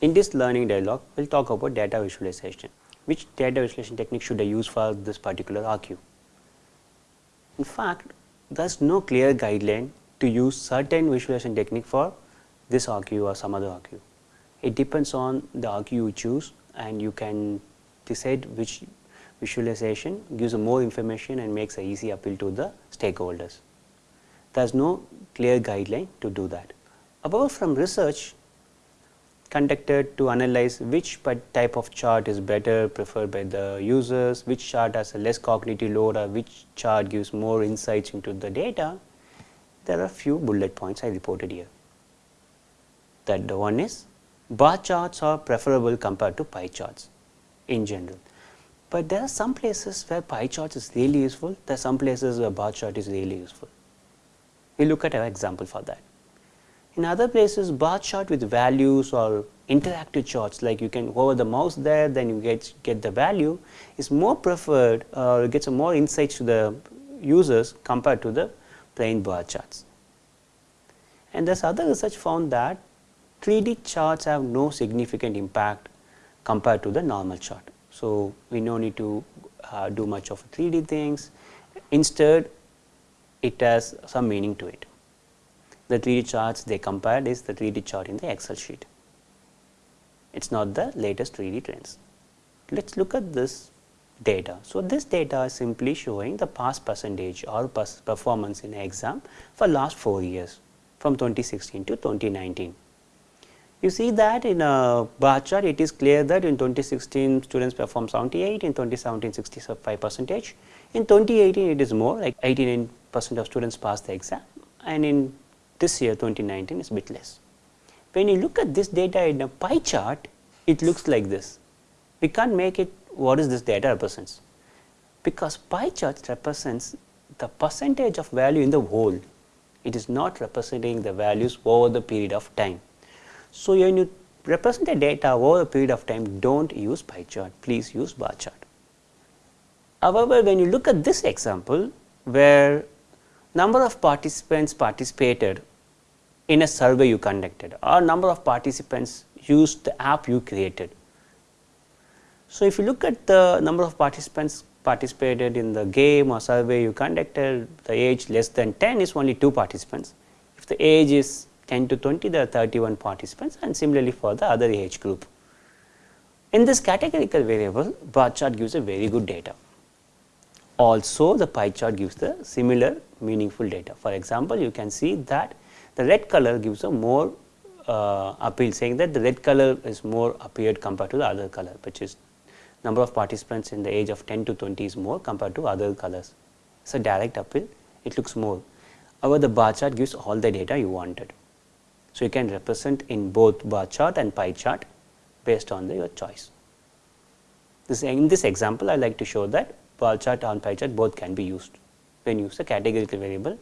In this learning dialog, we will talk about data visualization. Which data visualization technique should I use for this particular RQ? In fact, there is no clear guideline to use certain visualization technique for this RQ or some other RQ. It depends on the RQ you choose and you can decide which visualization gives more information and makes an easy appeal to the stakeholders. There is no clear guideline to do that. Apart from research conducted to analyze which type of chart is better preferred by the users, which chart has a less cognitive load or which chart gives more insights into the data, there are few bullet points I reported here. That the one is bar charts are preferable compared to pie charts in general. But there are some places where pie charts is really useful, there are some places where bar chart is really useful. We look at an example for that. In other places bar chart with values or interactive charts like you can hover the mouse there then you get, get the value is more preferred or gets more insights to the users compared to the plain bar charts. And this other research found that 3D charts have no significant impact compared to the normal chart. So, we no need to uh, do much of 3D things, instead it has some meaning to it. The 3D charts they compared is the 3D chart in the excel sheet. It is not the latest 3D trends. Let us look at this data. So, this data is simply showing the pass percentage or pass performance in exam for last 4 years from 2016 to 2019. You see that in a bar chart it is clear that in 2016 students performed 78, in 2017 65 percentage, in 2018 it is more like 89 percent of students passed the exam and in this year 2019 is bit less. When you look at this data in a pie chart it looks like this. We can't make it what is this data represents because pie chart represents the percentage of value in the whole it is not representing the values over the period of time. So, when you represent the data over a period of time do not use pie chart, please use bar chart. However, when you look at this example where number of participants participated in a survey you conducted or number of participants used the app you created. So, if you look at the number of participants participated in the game or survey you conducted, the age less than 10 is only 2 participants. If the age is 10 to 20 there are 31 participants and similarly for the other age group. In this categorical variable bar chart gives a very good data. Also the pie chart gives the similar meaningful data. For example, you can see that the red color gives a more uh, appeal saying that the red color is more appeared compared to the other color which is number of participants in the age of 10 to 20 is more compared to other colors. It is a direct appeal, it looks more. However, the bar chart gives all the data you wanted. So, you can represent in both bar chart and pie chart based on the, your choice. This, in this example, I like to show that bar chart and pie chart both can be used when you use a categorical variable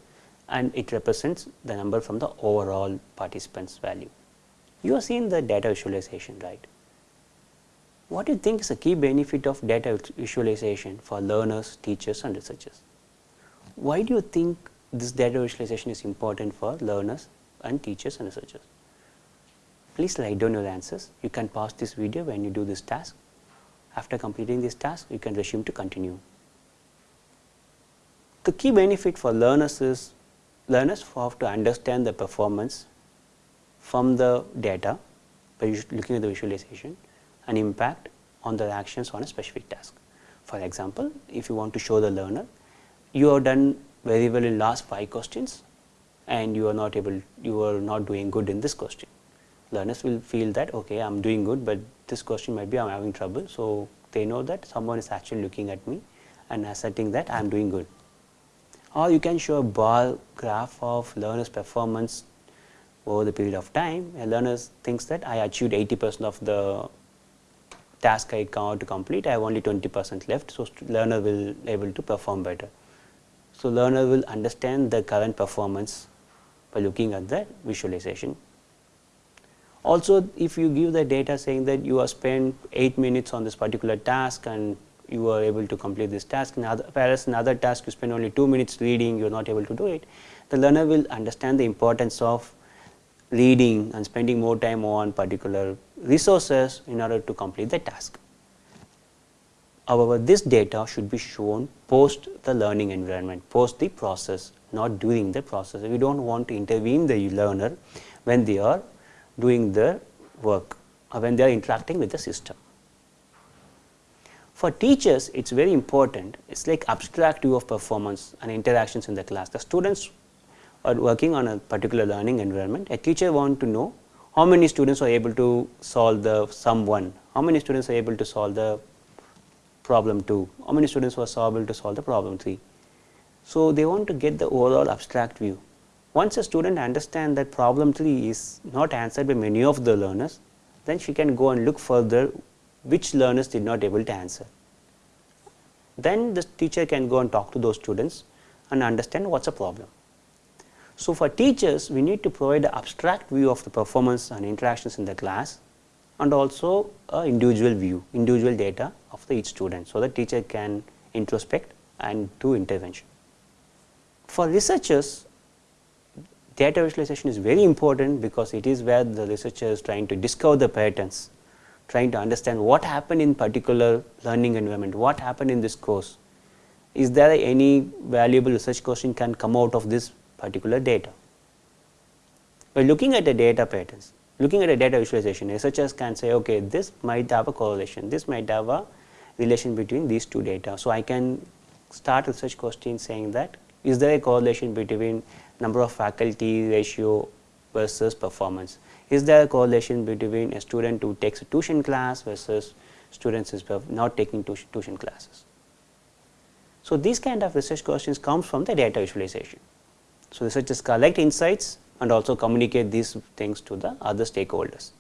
and it represents the number from the overall participants value. You have seen the data visualization right. What do you think is the key benefit of data visualization for learners, teachers and researchers? Why do you think this data visualization is important for learners and teachers and researchers. Please write down your answers. You can pause this video when you do this task. After completing this task, you can resume to continue. The key benefit for learners is learners have to understand the performance from the data by looking at the visualization and impact on the actions on a specific task. For example, if you want to show the learner, you have done very well in last 5 questions and you are not able you are not doing good in this question. Learners will feel that okay I am doing good, but this question might be I am having trouble. So, they know that someone is actually looking at me and asserting that I am doing good. Or you can show a bar graph of learners performance over the period of time. A learner thinks that I achieved 80 percent of the task I come to complete, I have only 20 percent left. So, learner will able to perform better. So, learner will understand the current performance by looking at the visualization. Also, if you give the data saying that you have spent 8 minutes on this particular task and you are able to complete this task, in other, whereas in other task you spend only 2 minutes reading, you are not able to do it, the learner will understand the importance of reading and spending more time on particular resources in order to complete the task. However, this data should be shown post the learning environment, post the process, not during the process. We do not want to intervene the learner when they are doing the work or when they are interacting with the system. For teachers, it is very important, it is like abstract view of performance and interactions in the class. The students are working on a particular learning environment, a teacher want to know how many students are able to solve the sum 1, how many students are able to solve the problem 2, how many students were able to solve the problem 3. So, they want to get the overall abstract view. Once a student understands that problem 3 is not answered by many of the learners, then she can go and look further which learners did not able to answer. Then the teacher can go and talk to those students and understand what is the problem. So, for teachers we need to provide an abstract view of the performance and interactions in the class and also a individual view, individual data of the each student. So, the teacher can introspect and do intervention. For researchers data visualization is very important because it is where the researcher is trying to discover the patterns, trying to understand what happened in particular learning environment, what happened in this course. Is there any valuable research question can come out of this particular data. By looking at the data patterns, looking at a data visualization, researchers can say, okay, this might have a correlation, this might have a relation between these two data. So, I can start research question saying that is there a correlation between number of faculty ratio versus performance? Is there a correlation between a student who takes a tuition class versus students is not taking tuition classes? So, these kind of research questions comes from the data visualization. So, researchers collect insights and also communicate these things to the other stakeholders.